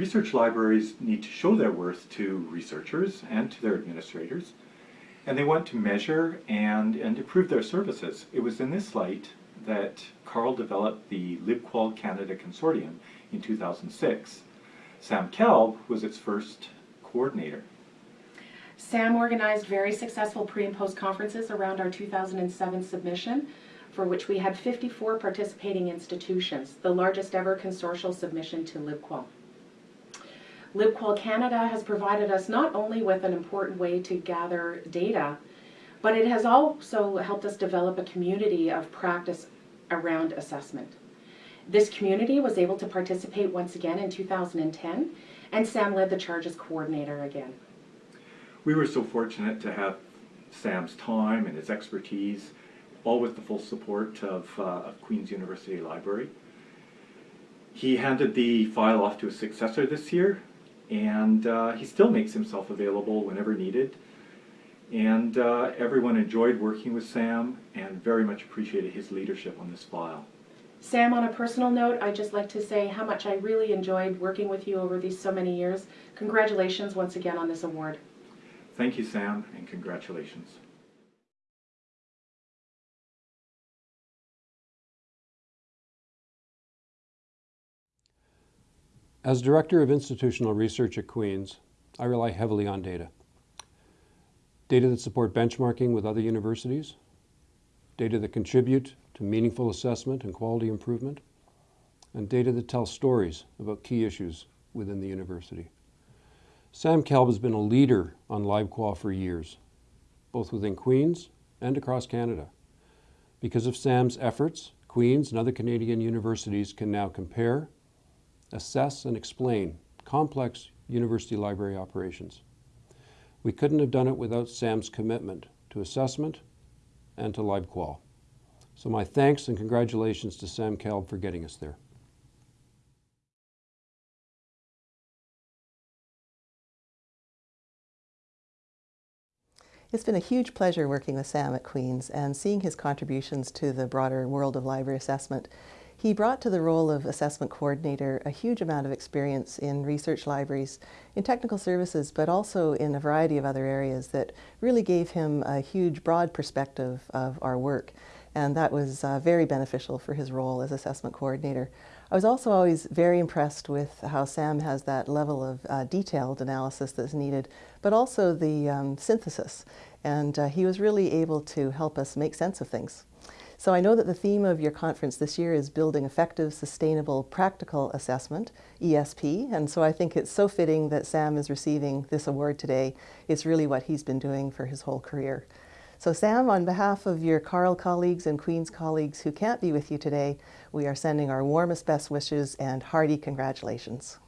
research libraries need to show their worth to researchers and to their administrators, and they want to measure and, and improve their services. It was in this light that Carl developed the LibQual Canada Consortium in 2006. Sam Kalb was its first coordinator. Sam organized very successful pre and post conferences around our 2007 submission, for which we had 54 participating institutions, the largest ever consortial submission to LibQual. LibQual Canada has provided us not only with an important way to gather data, but it has also helped us develop a community of practice around assessment. This community was able to participate once again in 2010, and Sam led the charge as coordinator again. We were so fortunate to have Sam's time and his expertise, all with the full support of, uh, of Queen's University Library. He handed the file off to a successor this year, and uh, he still makes himself available whenever needed. And uh, everyone enjoyed working with Sam and very much appreciated his leadership on this file. Sam, on a personal note, I'd just like to say how much I really enjoyed working with you over these so many years. Congratulations once again on this award. Thank you, Sam, and congratulations. As Director of Institutional Research at Queen's, I rely heavily on data. Data that support benchmarking with other universities, data that contribute to meaningful assessment and quality improvement, and data that tell stories about key issues within the university. Sam Kalb has been a leader on LibQual for years, both within Queen's and across Canada. Because of Sam's efforts, Queen's and other Canadian universities can now compare, assess and explain complex university library operations. We couldn't have done it without Sam's commitment to assessment and to LibQual. So my thanks and congratulations to Sam Kalb for getting us there. It's been a huge pleasure working with Sam at Queen's and seeing his contributions to the broader world of library assessment. He brought to the role of assessment coordinator a huge amount of experience in research libraries, in technical services, but also in a variety of other areas that really gave him a huge broad perspective of our work. And that was uh, very beneficial for his role as assessment coordinator. I was also always very impressed with how Sam has that level of uh, detailed analysis that's needed, but also the um, synthesis. And uh, he was really able to help us make sense of things. So I know that the theme of your conference this year is building effective, sustainable, practical assessment, ESP, and so I think it's so fitting that Sam is receiving this award today. It's really what he's been doing for his whole career. So Sam, on behalf of your Carl colleagues and Queen's colleagues who can't be with you today, we are sending our warmest best wishes and hearty congratulations.